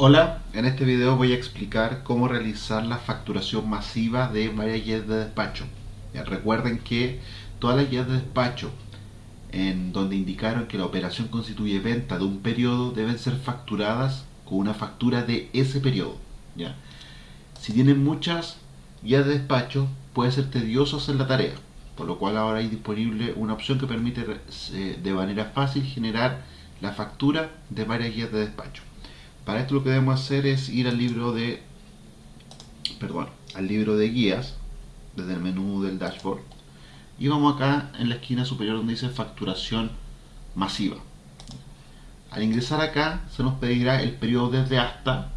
Hola, en este video voy a explicar cómo realizar la facturación masiva de varias guías de despacho. Recuerden que todas las guías de despacho en donde indicaron que la operación constituye venta de un periodo deben ser facturadas con una factura de ese periodo. ¿ya? Si tienen muchas guías de despacho puede ser tedioso hacer la tarea, por lo cual ahora hay disponible una opción que permite eh, de manera fácil generar la factura de varias guías de despacho. Para esto lo que debemos hacer es ir al libro de perdón, al libro de guías desde el menú del dashboard y vamos acá en la esquina superior donde dice facturación masiva. Al ingresar acá se nos pedirá el periodo desde hasta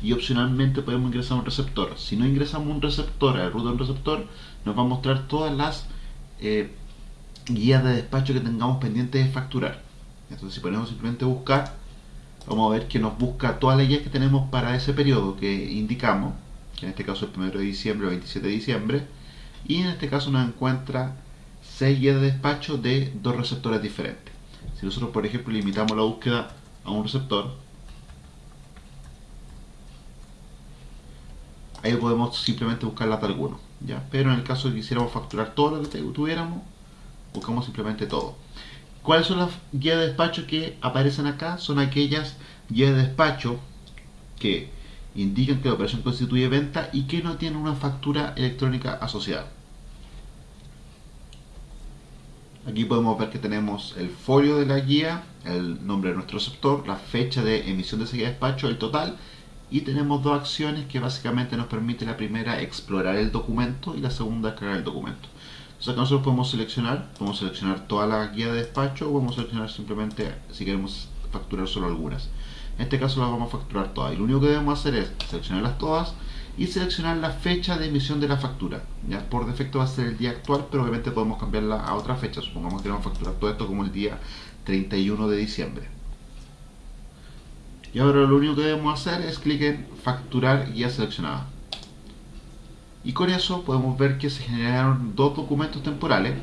y opcionalmente podemos ingresar un receptor. Si no ingresamos un receptor, root de un receptor, nos va a mostrar todas las eh, guías de despacho que tengamos pendientes de facturar. Entonces si ponemos simplemente buscar, vamos a ver que nos busca todas las guías que tenemos para ese periodo que indicamos, que en este caso es el 1 de diciembre o 27 de diciembre, y en este caso nos encuentra 6 guías de despacho de dos receptores diferentes. Si nosotros, por ejemplo, limitamos la búsqueda a un receptor, ahí podemos simplemente buscar de alguno. ¿ya? Pero en el caso de que quisiéramos facturar todo lo que tuviéramos, buscamos simplemente todo. ¿Cuáles son las guías de despacho que aparecen acá? Son aquellas guías de despacho que indican que la operación constituye venta y que no tienen una factura electrónica asociada. Aquí podemos ver que tenemos el folio de la guía, el nombre de nuestro receptor, la fecha de emisión de esa guía de despacho, el total y tenemos dos acciones que básicamente nos permite la primera explorar el documento y la segunda crear el documento. Entonces acá nosotros podemos seleccionar, podemos seleccionar toda la guía de despacho o podemos seleccionar simplemente si queremos facturar solo algunas. En este caso las vamos a facturar todas y lo único que debemos hacer es seleccionarlas todas y seleccionar la fecha de emisión de la factura. Ya por defecto va a ser el día actual, pero obviamente podemos cambiarla a otra fecha. Supongamos que vamos a facturar todo esto como el día 31 de diciembre. Y ahora lo único que debemos hacer es clic en facturar guía seleccionada y con eso podemos ver que se generaron dos documentos temporales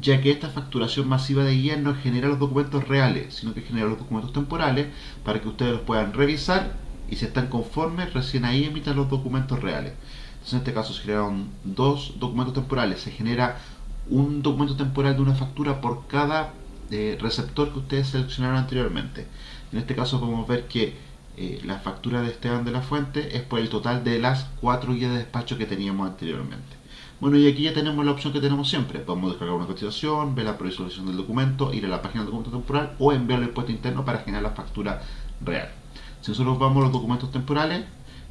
ya que esta facturación masiva de guía no genera los documentos reales, sino que genera los documentos temporales para que ustedes los puedan revisar y si están conformes, recién ahí emitan los documentos reales. Entonces en este caso se generaron dos documentos temporales, se genera un documento temporal de una factura por cada eh, receptor que ustedes seleccionaron anteriormente. En este caso podemos ver que eh, la factura de Esteban de la Fuente es por el total de las cuatro guías de despacho que teníamos anteriormente. Bueno, y aquí ya tenemos la opción que tenemos siempre. Podemos descargar una cotización, ver la previsualización del documento, ir a la página del documento temporal o enviarlo al impuesto interno para generar la factura real. Si nosotros vamos a los documentos temporales,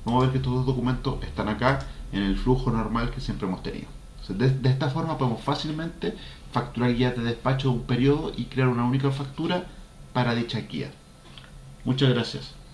vamos a ver que estos dos documentos están acá en el flujo normal que siempre hemos tenido. de, de, esta forma podemos fácilmente facturar guías de despacho de un periodo y crear una única factura para dicha guía. Muchas gracias.